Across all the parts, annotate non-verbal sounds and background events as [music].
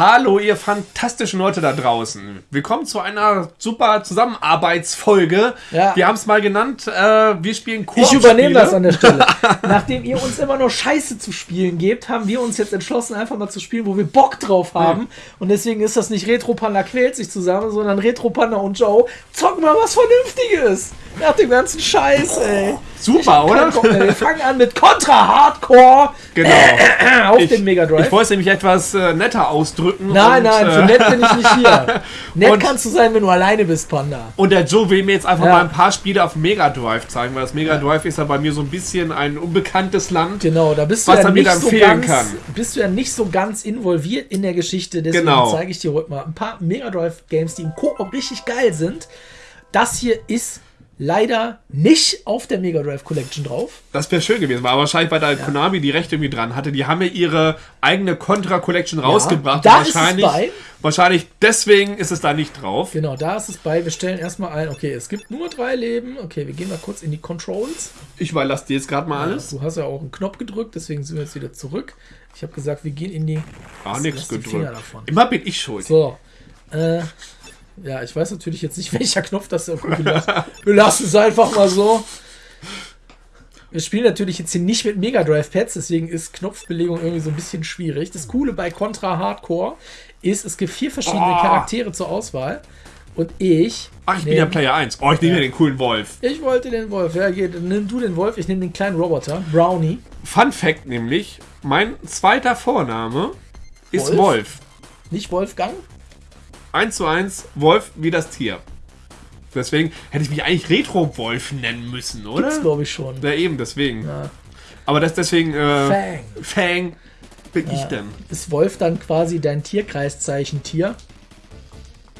Hallo, ihr fantastischen Leute da draußen. Willkommen zu einer super Zusammenarbeitsfolge. Ja. Wir haben es mal genannt, äh, wir spielen Koop Ich übernehme das an der [laughs] Stelle. Nachdem ihr uns immer nur Scheiße zu spielen gebt, haben wir uns jetzt entschlossen, einfach mal zu spielen, wo wir Bock drauf haben. Und deswegen ist das nicht Retro Panda quält sich zusammen, sondern Retro Panda und Joe zocken mal was Vernünftiges. Nach dem ganzen Scheiß, ey. Super, Ich oder? keinen. Wir fangen an mit Contra Hardcore Genau. [clears throat] auf Ich, den Mega ich Drive. wollte es nämlich etwas äh, netter ausdrücken. Nein, und, nein, für äh, nett bin ich nicht hier. [laughs] Nett Und- kannst du sein, wenn du alleine bist, Panda. Und der Joe will mir jetzt einfach Ja. mal ein paar Spiele auf Mega Drive zeigen, weil das Mega Drive ist ja bei mir so ein bisschen ein unbekanntes Land. Genau, da bist du Was ja nicht dann so ganz, kann. bist du ja nicht so ganz involviert in der Geschichte. Deswegen Genau. zeige ich dir heute mal ein paar Mega Drive Games, die im Koop richtig geil sind. Das hier ist leider nicht auf der Mega Drive Collection drauf. Das wäre schön gewesen, aber wahrscheinlich, weil da Konami die Rechte irgendwie dran hatte. Die haben ja ihre eigene Contra Collection rausgebracht. da und ist es wahrscheinlich, bei. wahrscheinlich deswegen ist es da nicht drauf. Genau, da ist es bei. Wir stellen erstmal ein, okay, es gibt nur drei Leben. Okay, wir gehen mal kurz in die Controls. Ich überlasse dir jetzt gerade mal alles. Du hast ja auch einen Knopf gedrückt, deswegen sind wir jetzt wieder zurück. Ich habe gesagt, wir gehen in die. Ah, Lass- nichts gedrückt. davon. Immer bin ich schuld. So. Äh, ja, ich weiß natürlich jetzt nicht, [laughs] welcher Knopf das ist. Wir lassen, wir lassen es einfach mal so. Wir spielen natürlich jetzt hier nicht mit Mega Drive Pads, deswegen ist Knopfbelegung irgendwie so ein bisschen schwierig. Das Coole bei Contra Hardcore ist, es gibt vier verschiedene Oh. Charaktere zur Auswahl. Und ich. Ach, ich bin ja nehm- Player 1. Oh, ich nehme Ja. den coolen Wolf. Ich wollte den Wolf. Ja, geht, nimm du den Wolf, ich nehme den kleinen Roboter. Brownie. Fun Fact nämlich, mein zweiter Vorname ist Wolf? Wolf. Nicht Wolfgang. 1 zu 1, Wolf wie das Tier. Deswegen hätte ich mich eigentlich Retro-Wolf nennen müssen, oder? Gibt's, glaube ich, schon. Ja, eben, deswegen. Ja. Aber das deswegen, äh, Fang. Fang bin ich Ja. denn. Ist Wolf dann quasi dein Tierkreiszeichen Tier?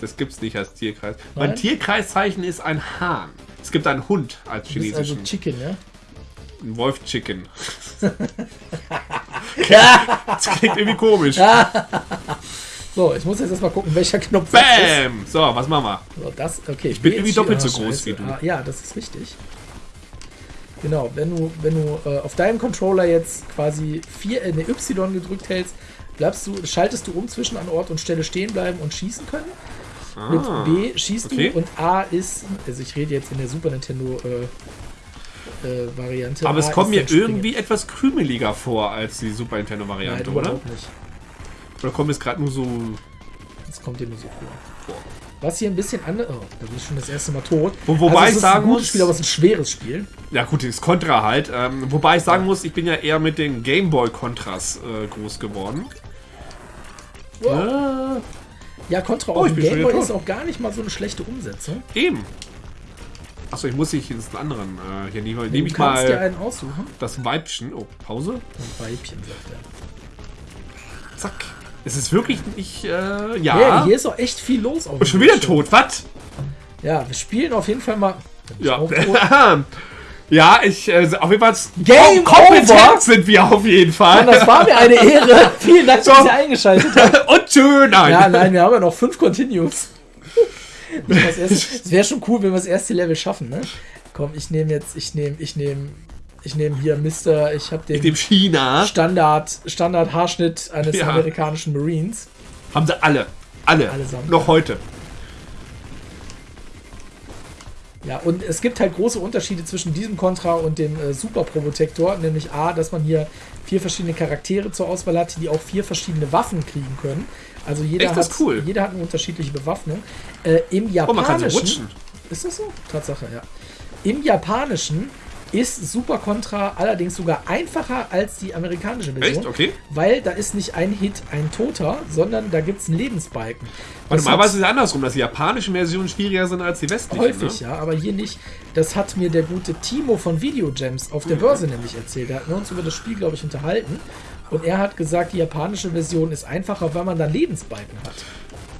Das gibt's nicht als Tierkreis. Nein? Mein Tierkreiszeichen ist ein Hahn. Es gibt einen Hund als also chinesischen. Chicken, ja? Ein Wolf-Chicken. [laughs] das klingt irgendwie komisch. [laughs] So, ich muss jetzt erstmal gucken, welcher Knopf. Bam! So, was machen wir? So, das, okay. Ich bin irgendwie doppelt so groß wie du. Ah, ja, das ist richtig. Genau, wenn du, wenn du äh, auf deinem Controller jetzt quasi vier, äh, eine Y gedrückt hältst, bleibst du, schaltest du um zwischen an Ort und Stelle stehen bleiben und schießen können. Mit B schießt okay. du und A ist, also ich rede jetzt in der Super Nintendo äh, äh, Variante. Aber es A kommt ist mir irgendwie etwas krümeliger vor als die Super Nein, Nintendo-Variante, oder? überhaupt nicht. Oder kommt es gerade nur so. Das kommt dir nur so vor. Was hier ein bisschen anders. Oh, da bin ich schon das erste Mal tot. Wo- wobei es ich ist sagen ein gutes muss- Spiel, aber es ist ein schweres Spiel. Ja, gut, das ist Contra halt. Ähm, wobei ich sagen muss, ich bin ja eher mit den Gameboy-Contras äh, groß geworden. Wow. Ja, Contra Oh, auf Gameboy ist auch gar nicht mal so eine schlechte Umsetzung. Eben. Achso, ich muss nicht ins anderen. Äh, hier nehme, Du nehme ich kannst dir mal einen aussuchen. das Weibchen. Oh, Pause. Ein Weibchen, sagt er. Zack. Es ist wirklich nicht. Äh, Ja, ja. hier ist auch echt viel los. Auf Und schon wieder Bildschirm. tot. Was? Ja, wir spielen auf jeden Fall mal. Ja. [laughs] Ja, ich. Äh, auf jeden Fall. Game kompetent over. sind wir auf jeden Fall. Mann, das war mir eine Ehre. [laughs] Vielen Dank, dass So. ihr eingeschaltet habt. [laughs] Und schön. Nein. Ja, nein, wir haben ja noch fünf Continues. Es wäre schon cool, wenn wir das erste Level schaffen, ne? Komm, ich nehme jetzt, ich nehme, ich nehme, ich nehme hier Mister, ich habe den China Standard, Standard Haarschnitt eines Ja. amerikanischen Marines. haben sie alle. Alle. Allesamt. Noch heute. Ja, und es gibt halt große Unterschiede zwischen diesem Contra und dem äh, Super Probotector, nämlich A, dass man hier vier verschiedene Charaktere zur Auswahl hat, die auch vier verschiedene Waffen kriegen können. Also jeder, Echt, hat, cool. jeder hat eine unterschiedliche Bewaffnung. Äh, Im Oh, man kann so Japanischen. rutschen. Ist das so? Tatsache, ja. Im Japanischen ist Super Contra allerdings sogar einfacher als die amerikanische Version. Echt? Okay. Weil da ist nicht ein Hit ein Toter, sondern da gibt es einen Lebensbalken. Warte Das mal, hat- aber es ist andersrum, dass die japanischen Versionen schwieriger sind als die westlichen. Häufig, ne? ja, aber hier nicht. Das hat mir der gute Timo von Videogems auf der Mhm. Börse nämlich erzählt. Da hatten wir uns über das Spiel, glaube ich, unterhalten. Und er hat gesagt, die japanische Version ist einfacher, weil man da Lebensbalken hat.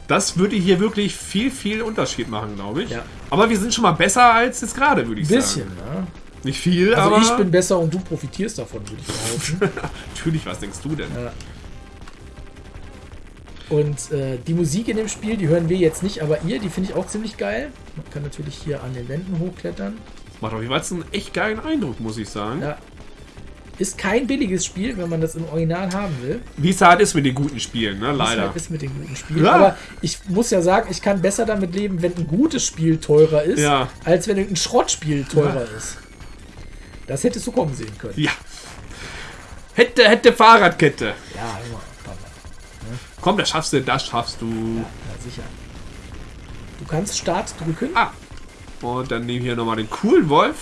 Das würde hier wirklich viel, viel Unterschied machen, glaube ich. Ja. Aber wir sind schon mal besser als jetzt gerade, würde ich Ein bisschen, sagen. ja. Nicht viel, Also aber ich bin besser und du profitierst davon, würde ich behaupten. [laughs] natürlich, was denkst du denn? Ja. Und äh, die Musik in dem Spiel, die hören wir jetzt nicht, aber ihr, die finde ich auch ziemlich geil. Man kann natürlich hier an den Wänden hochklettern. Macht auf jeden Fall einen echt geilen Eindruck, muss ich sagen. Ja. Ist kein billiges Spiel, wenn man das im Original haben will. Wie es halt ist mit den guten Spielen, ne? Wie Leider. halt ist mit den guten Spielen. Ja. Aber ich muss ja sagen, ich kann besser damit leben, wenn ein gutes Spiel teurer ist, Ja. als wenn ein Schrottspiel teurer ist. Das hättest du kommen sehen können. Ja. Hätte, hätte Fahrradkette. Ja, immer. Panda. Komm, das schaffst du, das schaffst du. Ja, sicher. Du kannst Start drücken. Ah. Und dann nehmen wir hier nochmal den coolen Wolf.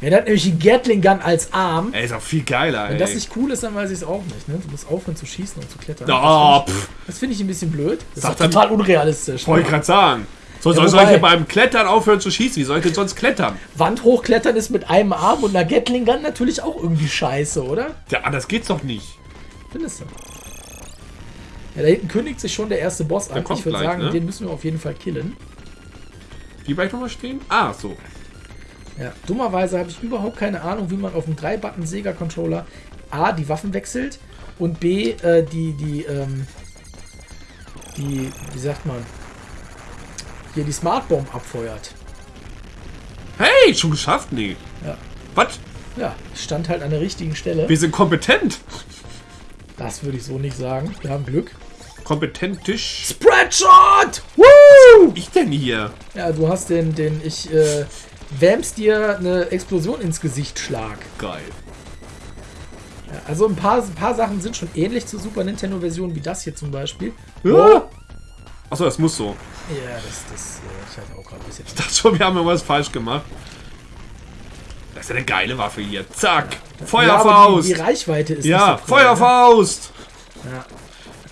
Ja, der hat nämlich die Gatling Gun als Arm. Ey, ist auch viel geiler, ey. Wenn das nicht cool ist, dann weiß ich es auch nicht. Ne? Du musst aufhören zu schießen und zu klettern. Oh, das finde ich, das finde ich ein bisschen blöd. Das Sag ist total unrealistisch. Wollte Ne? ich gerade sagen. So, Ja, soll, soll ich hier beim Klettern aufhören zu schießen? Wie soll ich denn sonst klettern? Wand hochklettern ist mit einem Arm und einer Gatling Gun natürlich auch irgendwie scheiße, oder? Ja, anders geht's doch nicht. Findest du? Ja, da hinten kündigt sich schon der erste Boss an. Ich würde sagen, ne? den müssen wir auf jeden Fall killen. Die bleibt nochmal stehen? Ah, so. Ja, dummerweise habe ich überhaupt keine Ahnung, wie man auf einem 3-Button-Sega-Controller A, die Waffen wechselt und B, äh, die, die, ähm, die, wie sagt man, hier die Smart Bomb abfeuert. Hey, schon geschafft? Nee. Ja. Was? Ja, stand halt an der richtigen Stelle. Wir sind kompetent. Das würde ich so nicht sagen. Wir haben Glück. Kompetentisch. Spreadshot! Woo! Ich denn hier? Ja, du hast den, den ich, äh, wärm's dir eine Explosion ins Gesicht schlag. Geil. Ja, also ein paar, ein paar Sachen sind schon ähnlich zur Super Nintendo-Version, wie das hier zum Beispiel. Ja. Achso, das muss so. Ja, das, das, äh, hatte auch gerade ein bisschen. Ich dachte schon, wir haben irgendwas falsch gemacht. Das ist ja eine geile Waffe hier. Zack. Ja, Feuerfaust. die, die Reichweite ist Ja, so Feuerfaust. Ne? Ja,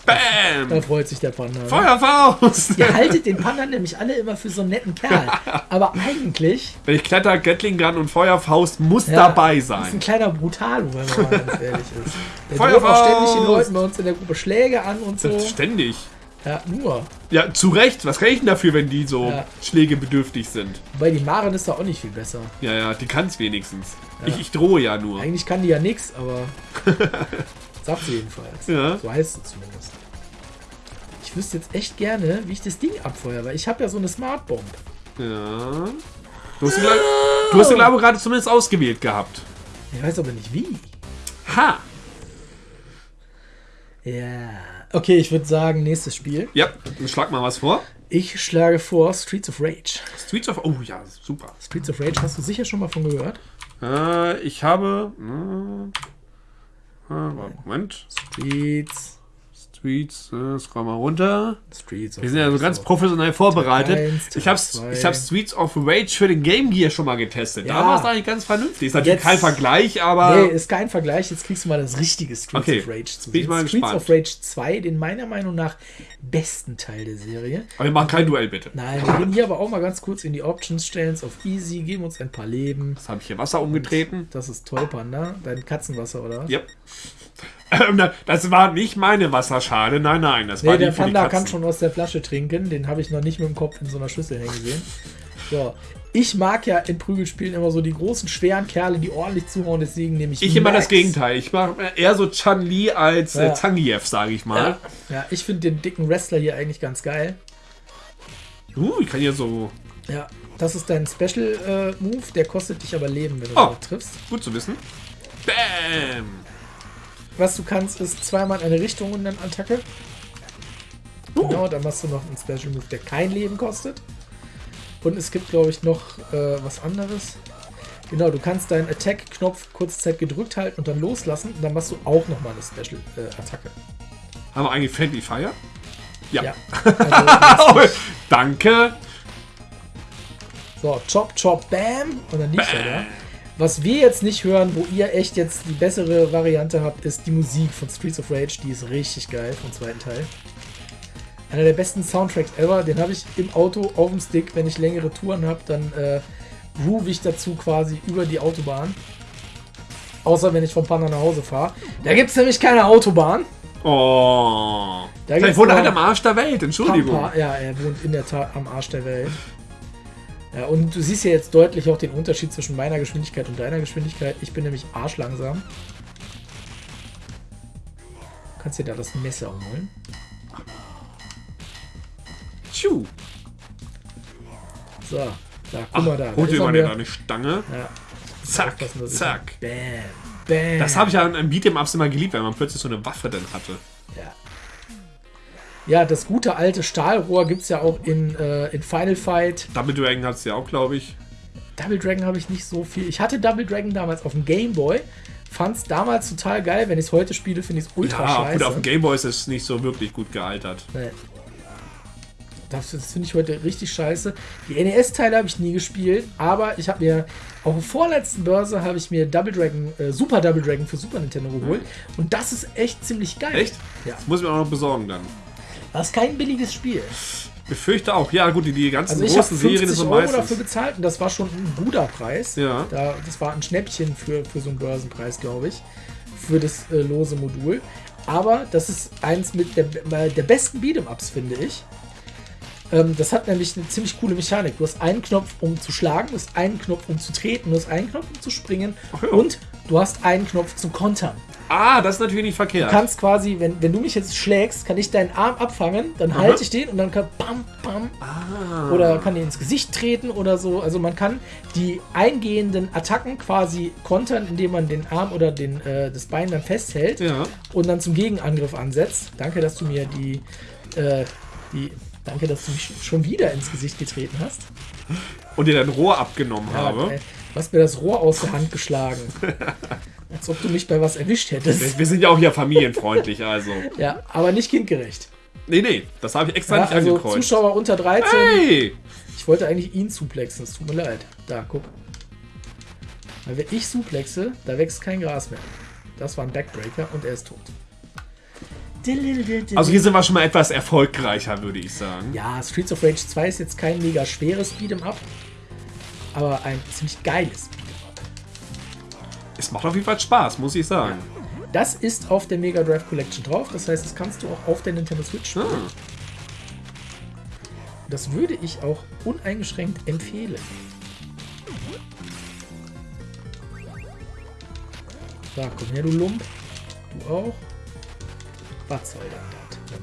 Bam. da freut sich der Panda. Ne? Feuerfaust. Ihr haltet den Panda nämlich alle immer für so einen netten Kerl. Aber eigentlich Wenn ich kletter, Gatling Gun und Feuerfaust muss ja, dabei ist ein sein. kleiner Brutalo, wenn man mal ganz ehrlich ist. Der Feuerfaust! ständig den Leuten bei uns in der Gruppe Schläge an und so. Ständig. Ja, nur. Ja, zu Recht. Was kann ich denn dafür, wenn die so Ja. schlägebedürftig sind? Wobei die Maren ist da auch nicht viel besser. Ja, ja, die kann es wenigstens. Ich, ich drohe ja nur. Eigentlich kann die ja nichts, aber [laughs] sagt sie jedenfalls. Ja. So heißt es zumindest. Ich wüsste jetzt echt gerne, wie ich das Ding abfeuere, weil ich habe ja so eine Smart Bomb. Ja. Du hast, die, glaub- du hast glaube ich, gerade zumindest ausgewählt gehabt. Ich weiß aber nicht wie. Ha! Ja. Okay, ich würde sagen, nächstes Spiel. Ja, dann schlag mal was vor. Ich schlage vor Streets of Rage. Streets of... Oh ja, super. Streets of Rage hast du sicher schon mal von gehört. Äh, ich habe... Äh, äh, Moment. Streets. Streets, äh, scroll mal runter. Streets Wir sind ja so ganz professionell vorbereitet. eins, ich habe ich hab Streets of Rage für den Game Gear schon mal getestet. Da Ja. war es eigentlich ganz vernünftig. Ist natürlich Jetzt- kein Vergleich, aber... Nee, ist kein Vergleich. Jetzt kriegst du mal das richtige Streets Okay, of Rage zu sehen. Streets gespannt. of Rage 2, den meiner Meinung nach besten Teil der Serie. aber wir machen kein Duell, bitte. Nein, wir gehen hier aber auch mal ganz kurz in die Options, stellen es auf Easy, geben uns ein paar Leben. Jetzt habe ich hier Wasser umgetreten. Das ist toll, Panda. Dein Katzenwasser, oder? Yep. Ähm, das war nicht meine Wasserschale. Nein, nein, das war Nee, die der die Panda kann schon aus der Flasche trinken. Den habe ich noch nicht mit dem Kopf in so einer Schüssel hängen gesehen. So. Ich mag ja in Prügelspielen immer so die großen, schweren Kerle, die ordentlich zuhauen. Deswegen nehme ich Ich immer Max. das Gegenteil. Ich mache eher so Chan-Li als äh, Ja. Zangief, sage ich mal. Ja, ja ich finde den dicken Wrestler hier eigentlich ganz geil. Uh, ich kann hier so... Ja, das ist dein Special äh, Move. Der kostet dich aber Leben, wenn du oh. triffst. Gut zu wissen. Bam! Was du kannst, ist zweimal in eine Richtung und dann Attacke. Uh. Genau, dann machst du noch einen Special Move, der kein Leben kostet. Und es gibt, glaube ich, noch äh, was anderes. Genau, du kannst deinen Attack-Knopf kurze Zeit gedrückt halten und dann loslassen. Und dann machst du auch nochmal eine Special-Attacke. Haben wir eigentlich Friendly Fire? Ja. ja. [laughs] Also, danke. so, chop, chop, bam. Und dann liegt er da. Was wir jetzt nicht hören, wo ihr echt jetzt die bessere Variante habt, ist die Musik von Streets of Rage. Die ist richtig geil vom zweiten Teil. Einer der besten Soundtracks ever. Den habe ich im Auto auf dem Stick. Wenn ich längere Touren habe, dann äh, groove ich dazu quasi über die Autobahn. Außer wenn ich vom Panda nach Hause fahre. Da gibt es nämlich keine Autobahn. Oh. Da Vielleicht wohnt er halt am Arsch der Welt. Entschuldigung. Pampa. Ja, er wohnt in der Tat am Arsch der Welt. Ja, und du siehst ja jetzt deutlich auch den Unterschied zwischen meiner Geschwindigkeit und deiner Geschwindigkeit. Ich bin nämlich arschlangsam. Du kannst dir da das Messer holen. Tschu. So, da, guck mal da. Hol dir mal da eine Stange. Ja, Zack, zack. Bam. Bam. Das habe ich ja an einem Beat'em-Ups immer geliebt, weil man plötzlich so eine Waffe dann hatte. Ja. Ja, das gute alte Stahlrohr gibt es ja auch in, äh, in Final Fight. Double Dragon hat es ja auch, glaube ich. Double Dragon habe ich nicht so viel. Ich hatte Double Dragon damals auf dem Game Boy. Fand es damals total geil. Wenn ich es heute spiele, finde ich es ultra Ja, scheiße. gut, auf dem Gameboy ist es nicht so wirklich gut gealtert. Nee. Das, das finde ich heute richtig scheiße. Die NES-Teile habe ich nie gespielt, aber ich habe mir auf der vorletzten Börse habe ich mir Double Dragon, äh, Super Double Dragon für Super Nintendo geholt. Und das ist echt ziemlich geil. Echt? Ja. Das muss ich mir auch noch besorgen dann. Das ist kein billiges Spiel. Befürchte auch. Ja, gut, die, die ganzen Also ich großen Serien 50 sind Euro meistens. dafür bezahlt und das war schon ein guter Preis. Ja. Da, das war ein Schnäppchen für, für so einen Börsenpreis, glaube ich. Für das äh, lose Modul. Aber das ist eins mit der, der besten Beat'em-Ups, finde ich. Ähm, das hat nämlich eine ziemlich coole Mechanik. Du hast einen Knopf, um zu schlagen, du hast einen Knopf, um zu treten, du hast einen Knopf, um zu springen Ach ja. und du hast einen Knopf zum Kontern. Ah, das ist natürlich nicht verkehrt. Du kannst quasi, wenn, wenn du mich jetzt schlägst, kann ich deinen Arm abfangen, dann halte ich den und dann kann bam, bam, ah. oder kann dir ins Gesicht treten oder so. Also man kann die eingehenden Attacken quasi kontern, indem man den Arm oder den, äh, das Bein dann festhält Ja. und dann zum Gegenangriff ansetzt. Danke, dass du mir die, äh, die danke, dass du mich schon wieder ins Gesicht getreten hast. Und dir dein Rohr abgenommen Ja, habe. du hast mir das Rohr aus der Hand geschlagen. [laughs] Als ob du mich bei was erwischt hättest. Wir, sind ja auch hier familienfreundlich, also. [laughs] Ja, aber nicht kindgerecht. Nee, nee, das habe ich extra Ja, nicht also angekreuzt. Zuschauer unter 13. Hey! Ich wollte eigentlich ihn suplexen, es tut mir leid. Da, guck. Weil wenn ich suplexe, da wächst kein Gras mehr. Das war ein Backbreaker und er ist tot. Also hier sind wir schon mal etwas erfolgreicher, würde ich sagen. ja, Streets of Rage 2 ist jetzt kein mega schweres Beat'em Up, aber ein ziemlich geiles Beat'em Es macht auf jeden Fall Spaß, muss ich sagen. Das ist auf der Mega Drive Collection drauf, das heißt, das kannst du auch auf der Nintendo Switch spielen. Ah. Das würde ich auch uneingeschränkt empfehlen. So, komm her, du Lump. Du auch. Was soll denn das?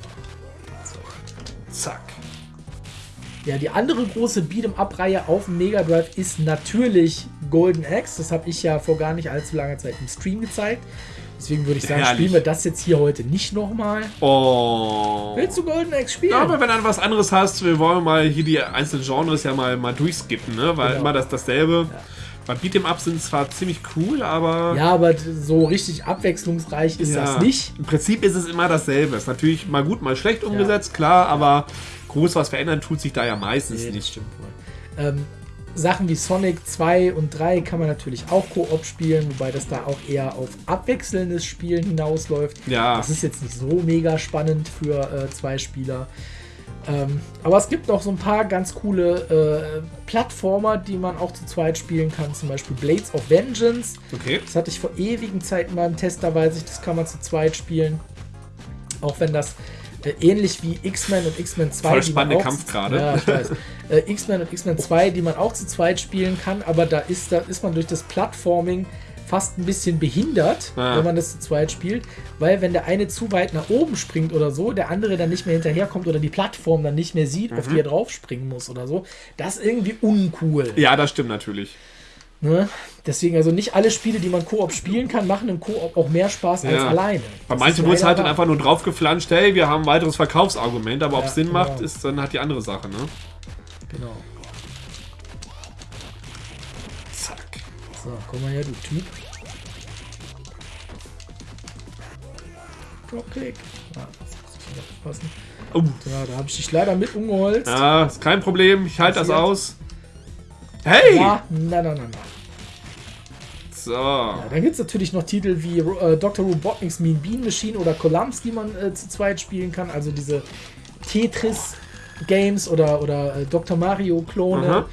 Was soll denn das? Zack. Ja, die andere große Beat'em-Up-Reihe auf dem Mega Drive ist natürlich Golden Axe. Das habe ich ja vor gar nicht allzu langer Zeit im Stream gezeigt. Deswegen würde ich sagen, Herrlich. spielen wir das jetzt hier heute nicht nochmal. Oh. Willst du Golden Axe spielen? Ja, aber wenn du was anderes hast, wir wollen mal hier die einzelnen Genres ja mal, mal durchskippen, ne? Weil Genau. immer das dasselbe. Bei Beat'em Up sind zwar ziemlich cool, aber Ja, aber so richtig abwechslungsreich ist Ja. das nicht. Im Prinzip ist es immer dasselbe. Ist natürlich mal gut, mal schlecht umgesetzt, klar, aber groß was verändern tut sich da ja meistens Nee, das nicht. stimmt wohl. Ähm, Sachen wie Sonic 2 und 3 kann man natürlich auch Koop spielen, wobei das da auch eher auf abwechselndes Spielen hinausläuft. Ja. Das ist jetzt nicht so mega spannend für äh, zwei Spieler. Ähm, aber es gibt noch so ein paar ganz coole äh, Plattformer, die man auch zu zweit spielen kann. Zum Beispiel Blades of Vengeance. Okay. Das hatte ich vor ewigen Zeiten mal im Test, da weiß ich, das kann man zu zweit spielen. Auch wenn das ähnlich wie X-Men und X-Men 2. Voll die man spannender auch Kampf gerade. Ja, ich weiß. äh, X-Men und X-Men 2, die man auch zu zweit spielen kann, aber da ist, da ist man durch das Plattforming fast ein bisschen behindert, Ah. wenn man das zu zweit spielt, weil wenn der eine zu weit nach oben springt oder so, der andere dann nicht mehr hinterherkommt oder die Plattform dann nicht mehr sieht, auf die er drauf springen muss oder so, das ist irgendwie uncool. Ja, das stimmt natürlich. Ne? Deswegen, also nicht alle Spiele, die man Koop spielen kann, machen im Koop auch mehr Spaß als Ja. alleine. Bei manchen wurde es halt dann einfach nur draufgeflanscht, hey, wir haben ein weiteres Verkaufsargument, aber ob Ja, es Sinn genau. macht, ist dann halt die andere Sache, ne? Genau. Zack. So, komm mal her, du Typ. Dropkick. Ah, das muss ich aufpassen. Oh, Ja, da habe ich dich leider mit umgeholzt. ja, ist kein Problem, ich halte das aus. Hey! Ja, na, na, na, na. So. Ja, dann gibt es natürlich noch Titel wie äh, Dr. Robotnik's Mean Bean Machine oder Columns, die man äh, zu zweit spielen kann. Also diese Tetris-Games oder, oder äh, Dr. Mario-Klone.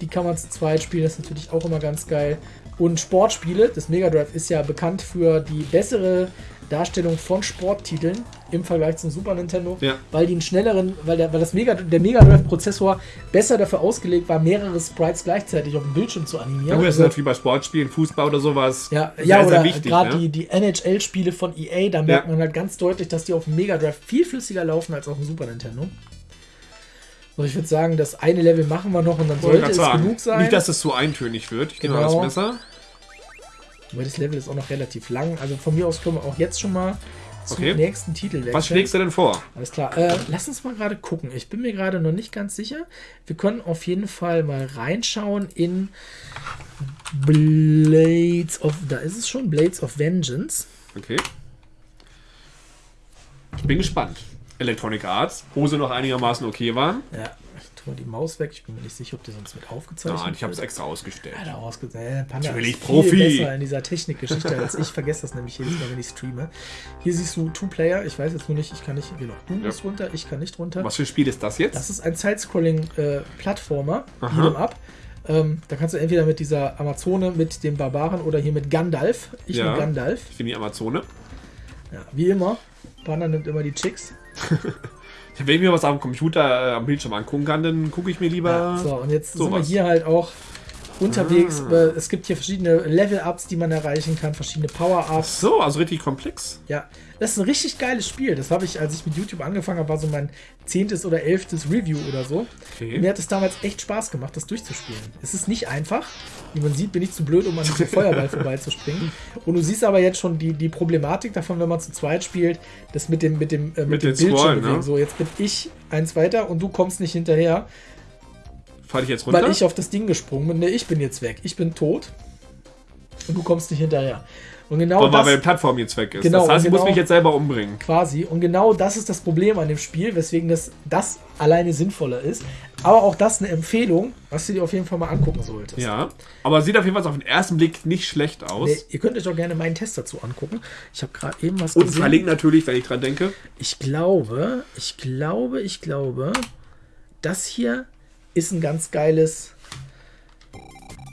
Die kann man zu zweit spielen. Das ist natürlich auch immer ganz geil. Und Sportspiele. Das Mega Drive ist ja bekannt für die bessere Darstellung von Sporttiteln im Vergleich zum Super Nintendo, Ja. weil die einen schnelleren, weil der, weil das Mega, der Mega Drive Prozessor besser dafür ausgelegt war, mehrere Sprites gleichzeitig auf dem Bildschirm zu animieren. Ja, gut, das ist Also- halt wie bei Sportspielen, Fußball oder sowas. ja, sehr, ja oder wichtig. gerade ne? die, die NHL-Spiele von EA, da merkt Ja. man halt ganz deutlich, dass die auf dem Mega Drive viel flüssiger laufen als auf dem Super Nintendo. So, ich würde sagen, das eine Level machen wir noch und dann sollte es sagen, genug sein. Nicht, dass es so eintönig wird. Ich nehme Genau. das Messer. Aber das Level ist auch noch relativ lang. Also von mir aus können wir auch jetzt schon mal zum Okay. nächsten Titel wechseln. Was schlägst du denn vor? Alles klar. Äh, lass uns mal gerade gucken. Ich bin mir gerade noch nicht ganz sicher. Wir können auf jeden Fall mal reinschauen in Blades of. Da ist es schon. Blades of Vengeance. Okay. Ich bin gespannt. Electronic Arts, wo sie noch einigermaßen okay waren. Ja. Mal die Maus weg. Ich bin mir nicht sicher, ob die sonst mit aufgezeichnet Nein, ich habe es extra ausgestellt. Ja, da ausgesehen. Panda Natürlich ist Profi. viel besser in dieser Technikgeschichte als ich. Vergesse das nämlich jedes Mal, wenn ich streame. Hier siehst du Two-Player. Ich weiß jetzt nur nicht, ich kann nicht. Genau, du musst runter, ich kann nicht runter. Was für ein Spiel ist das jetzt? Das ist ein Side-Scrolling-Plattformer, Aha. Beat'em Up. Ähm, da kannst du entweder mit dieser Amazone, mit dem Barbaren oder hier mit Gandalf. Ich Ja. nehme Gandalf. ich bin die Amazone. Ja, wie immer. Panda nimmt immer die Chicks. [laughs] Wenn ich mir was am Computer, äh, am Bildschirm angucken kann, dann gucke ich mir lieber. Ja, so, und jetzt sind wir hier halt auch unterwegs. Äh, Es gibt hier verschiedene Level-Ups, die man erreichen kann, verschiedene Power-Ups. So, also richtig komplex. Ja, das ist ein richtig geiles Spiel. Das habe ich, als ich mit YouTube angefangen habe, war so mein zehntes oder elftes Review oder so. Okay. Mir hat es damals echt Spaß gemacht, das durchzuspielen. Es ist nicht einfach. Wie man sieht, bin ich zu blöd, um an diesem [laughs] Feuerball vorbeizuspringen. Und du siehst aber jetzt schon die, die Problematik davon, wenn man zu zweit spielt, das mit dem, mit dem, äh, mit Mit dem Bildschirm ne? So, jetzt bin ich eins weiter und du kommst nicht hinterher, Fall ich jetzt runter? weil ich auf das Ding gesprungen bin. Ne, ich bin jetzt weg. Ich bin tot. Und du kommst nicht hinterher. Und genau Weil das, meine Plattform jetzt weg ist. Genau, das heißt, ich genau. muss mich jetzt selber umbringen. quasi. Und genau das ist das Problem an dem Spiel, weswegen das, das alleine sinnvoller ist. Aber auch das eine Empfehlung, was du dir auf jeden Fall mal angucken solltest. Ja. Aber sieht auf jeden Fall auf den ersten Blick nicht schlecht aus. Nee, ihr könnt euch auch gerne meinen Test dazu angucken. Ich habe gerade eben was Und verlinkt natürlich, wenn ich dran denke. Ich glaube, ich glaube, ich glaube, das hier ist ein ganz geiles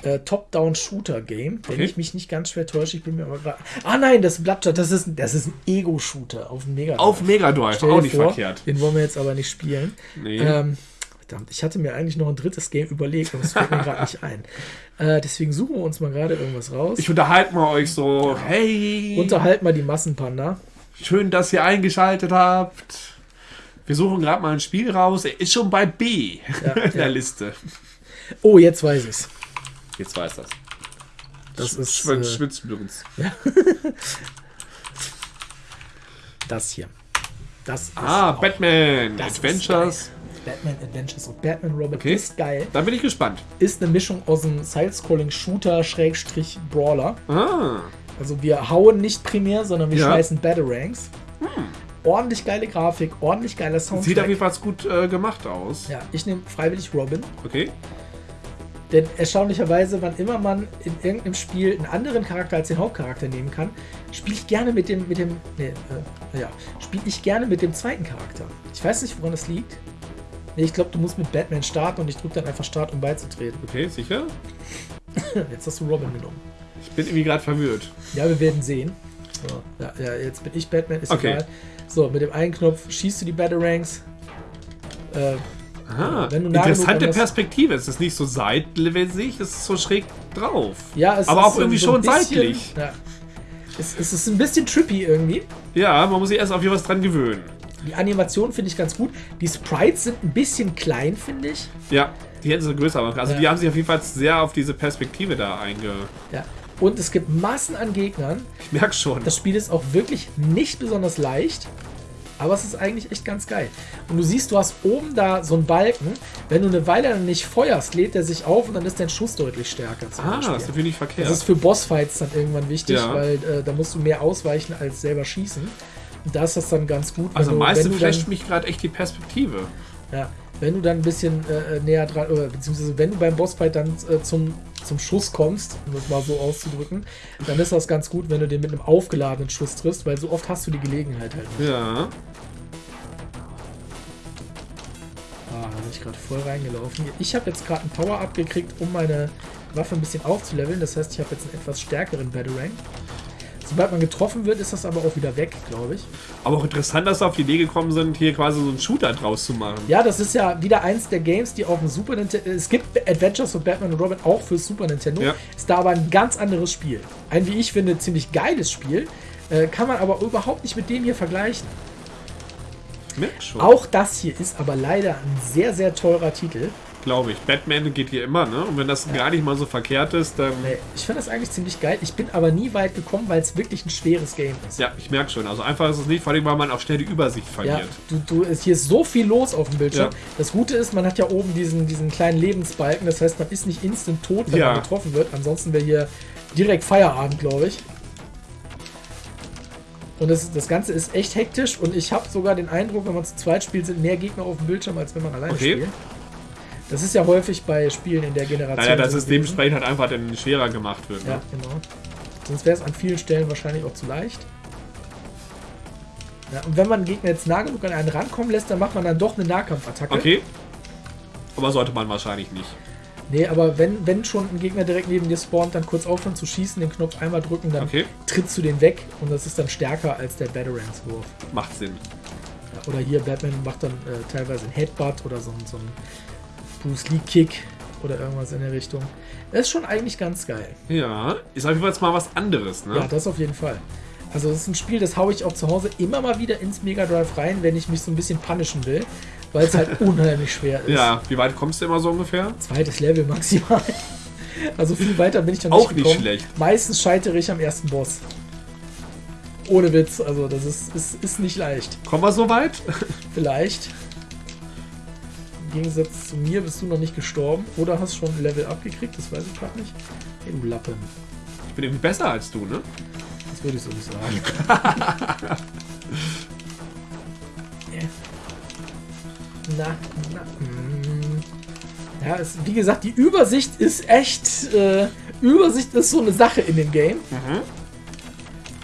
äh, Top-Down-Shooter-Game, wenn Okay. ich mich nicht ganz schwer täusche. Ich bin mir aber gerade. Ah nein, das Bloodshot, das ist, das ist ein Ego-Shooter auf dem Mega. Auf Mega Drive, auch nicht vor, verkehrt. Den wollen wir jetzt aber nicht spielen. Nee. Ähm, verdammt, ich hatte mir eigentlich noch ein drittes Game überlegt und es fällt mir gerade nicht ein. Äh, deswegen suchen wir uns mal gerade irgendwas raus. ich unterhalte mal euch so, hey, Unterhalt mal die Massenpanda. schön, dass ihr eingeschaltet habt. Wir suchen gerade mal ein Spiel raus. Er ist schon bei B Ja, [laughs] in der ja. Liste. Oh, jetzt weiß ich's. Jetzt weiß das. Das ist Schwitz, äh, schwitzt übrigens. [laughs] das hier. Das ist Ah, auch- Batman das Adventures. Batman Adventures of Batman Robin Okay. ist geil. Da bin ich gespannt. Ist eine Mischung aus einem Side-Scrolling-Shooter, Schrägstrich, Brawler. Ah, Also wir hauen nicht primär, sondern wir Ja. schmeißen Battleranks. Ordentlich geile Grafik, ordentlich geiler Soundtrack. sieht auf jeden Fall gut äh, gemacht aus. ja, ich nehme freiwillig Robin. Okay. Denn erstaunlicherweise, wann immer man in irgendeinem Spiel einen anderen Charakter als den Hauptcharakter nehmen kann, spiele ich gerne mit dem, mit dem, nee, äh, ja, spiele ich gerne mit dem zweiten Charakter. Ich weiß nicht, woran das liegt. Nee, ich glaube, du musst mit Batman starten und ich drücke dann einfach Start, um beizutreten. Okay, sicher? [laughs] Jetzt hast du Robin genommen. Ich bin irgendwie gerade verwirrt. Ja, wir werden sehen. So, ja, ja, jetzt bin ich Batman, ist Okay. egal. So, mit dem einen Knopf schießt du die Battleranks. Äh, Aha, interessante Perspektive. Es ist nicht so seitlich, es ist so schräg drauf. ja, es Aber ist auch irgendwie so schon bisschen, seitlich. Ja. Es, es ist ein bisschen trippy irgendwie. Ja, man muss sich erst auf was dran gewöhnen. Die Animation finde ich ganz gut. Die Sprites sind ein bisschen klein, finde ich. Ja, die hätten sie größer machen können. Also Ja. die haben sich auf jeden Fall sehr auf diese Perspektive da einge... Ja. Und es gibt Massen an Gegnern. Ich merke schon. Das Spiel ist auch wirklich nicht besonders leicht. Aber es ist eigentlich echt ganz geil. Und du siehst, du hast oben da so einen Balken. Wenn du eine Weile dann nicht feuerst, lädt er sich auf und dann ist dein Schuss deutlich stärker. Ah, Beispiel. das ist natürlich nicht verkehrt. Das ist für Bossfights dann irgendwann wichtig, Ja. weil äh, da musst du mehr ausweichen als selber schießen. Und da ist das dann ganz gut. also meistens flasht mich gerade echt die Perspektive. ja, wenn du dann ein bisschen äh, näher dran, oder beziehungsweise wenn du beim Bossfight dann äh, zum, zum Schuss kommst, um das mal so auszudrücken, dann ist das ganz gut, wenn du den mit einem aufgeladenen Schuss triffst, weil so oft hast du die Gelegenheit halt nicht. Ja. Ah, da bin ich gerade voll reingelaufen. Ich habe jetzt gerade einen Power-Up gekriegt, um meine Waffe ein bisschen aufzuleveln. Das heißt, ich habe jetzt einen etwas stärkeren Battle Rank. Sobald man getroffen wird, ist das aber auch wieder weg, glaube ich. Aber auch interessant, dass sie auf die Idee gekommen sind, hier quasi so einen Shooter draus zu machen. Ja, das ist ja wieder eins der Games, die auf dem Super Nintendo. Es gibt Adventures von Batman und Robin auch für Super Nintendo. Ja. Ist da aber ein ganz anderes Spiel. Ein, wie ich finde, ziemlich geiles Spiel. Äh, kann man aber überhaupt nicht mit dem hier vergleichen. Auch das hier ist aber leider ein sehr, sehr teurer Titel. Glaube ich. Batman geht hier immer, ne? Und wenn das gar nicht mal so verkehrt ist, dann. Nee, ich finde das eigentlich ziemlich geil. Ich bin aber nie weit gekommen, weil es wirklich ein schweres Game ist. Ja, ich merke schon. Also einfach ist es nicht, vor allem, weil man auch schnell die Übersicht Ja, verliert. du, du, es- hier ist so viel los auf dem Bildschirm. Ja. Das Gute ist, man hat ja oben diesen, diesen kleinen Lebensbalken. Das heißt, man ist nicht instant tot, wenn Ja. man getroffen wird. Ansonsten wäre hier direkt Feierabend, glaube ich. Und das, das Ganze ist echt hektisch und ich habe sogar den Eindruck, wenn man zu zweit spielt, sind mehr Gegner auf dem Bildschirm, als wenn man alleine Okay. spielt. Das ist ja häufig bei Spielen in der Generation. Naja, dass so es dementsprechend halt einfach dann schwerer gemacht wird. Ja, Ne? genau. Sonst wäre es an vielen Stellen wahrscheinlich auch zu leicht. Ja, und wenn man einen Gegner jetzt nah genug an einen rankommen lässt, dann macht man dann doch eine Nahkampfattacke. Okay. Aber sollte man wahrscheinlich nicht. Nee, aber wenn, wenn schon ein Gegner direkt neben dir spawnt, dann kurz aufhören zu schießen, den Knopf einmal drücken, dann Okay. trittst du den weg und das ist dann stärker als der Batarans-Wurf. Macht Sinn. Ja, Oder hier, Batman macht dann äh, teilweise einen Headbutt oder so, ein- so einen Bruce Lee-Kick oder irgendwas in der Richtung. Das ist schon eigentlich ganz geil. Ja, ist auf jeden Fall jetzt mal was anderes, ne? Ja, das auf jeden Fall. Also das ist ein Spiel, das haue ich auch zu Hause immer mal wieder ins Mega Drive rein, wenn ich mich so ein bisschen punishen will, weil es halt [laughs] unheimlich schwer ist. Ja, wie weit kommst du immer so ungefähr? Zweites Level maximal. Also viel weiter bin ich dann Auch nicht nicht schlecht. Meistens scheitere ich am ersten Boss. Ohne Witz, also das ist, ist, ist nicht leicht. Kommen wir so weit? Vielleicht. Im Gegensatz zu mir bist du noch nicht gestorben oder hast schon ein Level abgekriegt, das weiß ich gerade nicht. Hey, du Lappen. Ich bin irgendwie besser als du, ne? Das würde ich so nicht sagen. [laughs] Ja. na, na. mm. Ja, es, wie gesagt, die Übersicht ist echt. Äh, Übersicht ist so eine Sache in dem Game.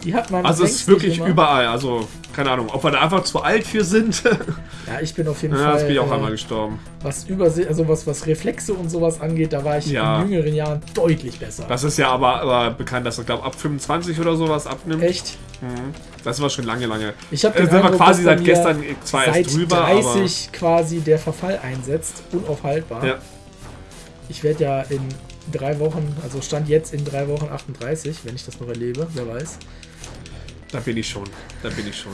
Die hat man. Also es ist wirklich überall. Also, keine Ahnung, ob wir da einfach zu alt für sind. [laughs] Ja, ich bin auf jeden ja, Fall. das bin ich auch äh, einmal gestorben. was Übersicht, also was, was Reflexe und sowas angeht, da war ich Ja. in jüngeren Jahren deutlich besser. Das ist ja aber, aber bekannt, dass er, glaube ab 25 oder sowas abnimmt. Echt? Mhm. Das war schon lange, lange. Ich habe Äh, sind wir Eindruck, quasi seit gestern zwar seit erst drüber, 30 quasi der Verfall einsetzt, unaufhaltbar. Ja. Ich werde ja in drei Wochen, also stand jetzt in drei Wochen 38, wenn ich das noch erlebe, wer weiß. Da bin ich schon. Da bin ich schon.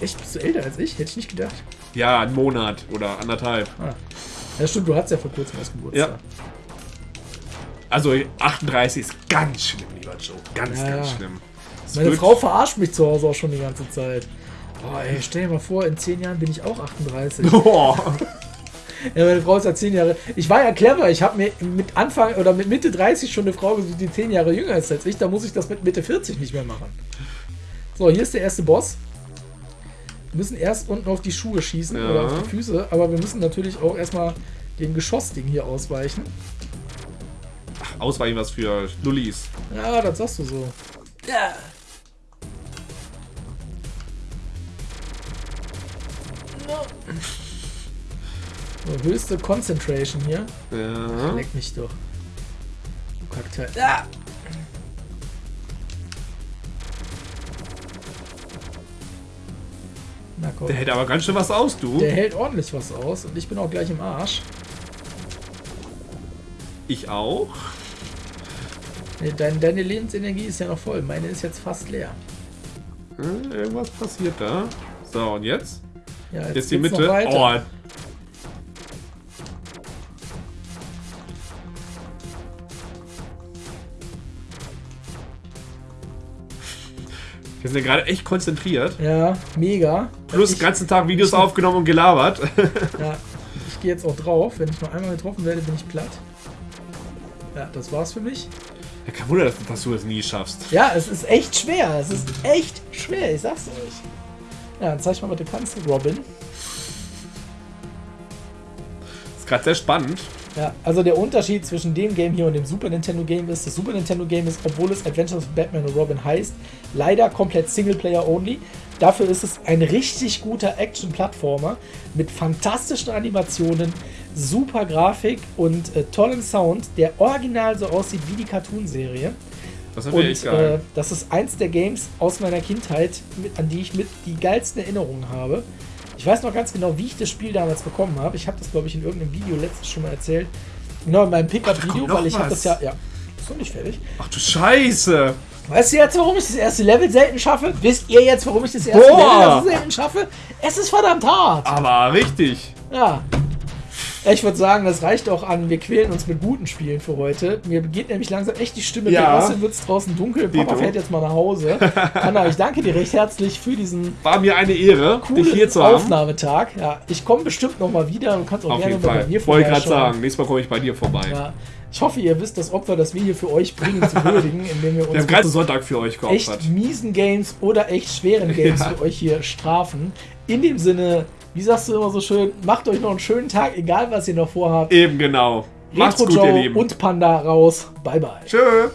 Echt, bist du älter als ich? Hätte ich nicht gedacht. Ja, ein Monat oder anderthalb. Ah. Ja, stimmt, du hattest ja vor kurzem erst Geburtstag. Ja. Also 38 ist ganz schlimm, lieber Joe. Ganz, Ja, ganz schlimm. Es Meine Frau verarscht mich zu Hause auch schon die ganze Zeit. Boah, ey, stell dir mal vor, in zehn Jahren bin ich auch 38. Boah. [laughs] Ja, meine Frau ist ja zehn Jahre. Ich war ja clever. Ich habe mir mit Anfang oder mit Mitte 30 schon eine Frau gesucht, die zehn Jahre jünger ist als ich. Da muss ich das mit Mitte 40 nicht mehr machen. So, hier ist der erste Boss. Wir müssen erst unten auf die Schuhe schießen Ja. oder auf die Füße, aber wir müssen natürlich auch erstmal dem Geschossding hier ausweichen. Ausweichen was für Lullis. Ja, das sagst du so. Ja. So, höchste Concentration hier. Ja. Leck mich doch. Du Kackteil. Ja. Na komm. Der hält aber ganz schön was aus, du. Der hält ordentlich was aus und ich bin auch gleich im Arsch. Ich auch. Nee, dein, deine Lebensenergie ist ja noch voll. Meine ist jetzt fast leer. Hm, irgendwas passiert da. So, und jetzt? Ja, Jetzt die geht's noch Mitte. weiter. Oh. Wir sind ja gerade echt konzentriert. Ja, mega. Plus ich, den ganzen Tag Videos aufgenommen und gelabert. [laughs] Ja, ich gehe jetzt auch drauf. Wenn ich noch einmal getroffen werde, bin ich platt. Ja, das war's für mich. Ja, kein Wunder, dass, dass du es nie schaffst. Ja, es ist echt schwer. Es ist echt schwer, ich sag's euch. Ja, dann zeig mal, was du kannst, Robin. Ist gerade sehr spannend. Ja, also der Unterschied zwischen dem Game hier und dem Super Nintendo Game ist, das Super Nintendo Game ist, obwohl es Adventures of Batman und Robin heißt, leider komplett Singleplayer only. Dafür ist es ein richtig guter Action-Plattformer mit fantastischen Animationen, super Grafik und äh, tollem Sound, der original so aussieht wie die Cartoon-Serie. Das ist Und äh, geil. das ist eins der Games aus meiner Kindheit, mit, an die ich mit die geilsten Erinnerungen habe. Ich weiß noch ganz genau, wie ich das Spiel damals bekommen habe. Ich habe das, glaube ich, in irgendeinem Video letztens schon mal erzählt. Genau, in meinem Pickup-Video, weil ich habe das ja. Ja, ist noch nicht fertig. Ach du Scheiße. Weißt du jetzt, warum ich das erste Level selten schaffe? Wisst ihr jetzt, warum ich das erste Boah. Level selten schaffe? Es ist verdammt hart. Aber richtig. Ja. Ich würde sagen, das reicht auch an. Wir quälen uns mit guten Spielen für heute. Mir geht nämlich langsam echt die Stimme Ja. Außerdem wird es draußen dunkel. Papa fährt jetzt mal nach Hause. [laughs] Anna, ich danke dir recht herzlich für diesen War mir eine Ehre, dich hier zu haben. Aufnahmetag. Ja, ich komme bestimmt noch mal wieder. Du kannst auch Auf gerne bei mir Wollte gerade sagen, nächstes Mal komme ich bei dir vorbei. Ja, ich hoffe, ihr wisst das Opfer, das wir hier für euch bringen, zu würdigen, [laughs] indem wir Wir uns haben gerade Sonntag für euch mit echt geopfert. miesen Games oder echt schweren Games Ja. für euch hier strafen. In dem Sinne, wie sagst du immer so schön, macht euch noch einen schönen Tag, egal was ihr noch vorhabt. Eben genau. Macht's Retro gut, ihr Joe Lieben. und Panda raus. Bye bye. Tschö.